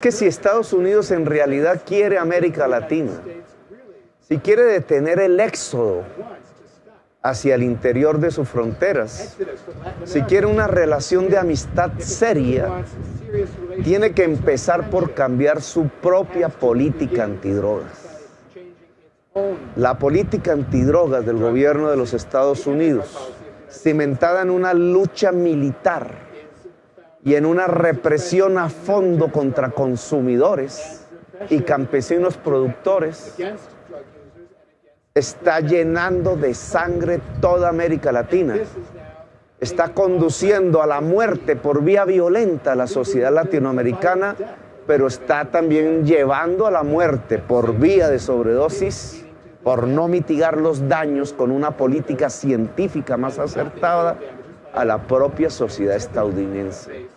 que si Estados Unidos en realidad quiere América Latina, si quiere detener el éxodo hacia el interior de sus fronteras, si quiere una relación de amistad seria, tiene que empezar por cambiar su propia política antidrogas. La política antidrogas del gobierno de los Estados Unidos, cimentada en una lucha militar, y en una represión a fondo contra consumidores y campesinos productores, está llenando de sangre toda América Latina. Está conduciendo a la muerte por vía violenta a la sociedad latinoamericana, pero está también llevando a la muerte por vía de sobredosis, por no mitigar los daños con una política científica más acertada a la propia sociedad estadounidense.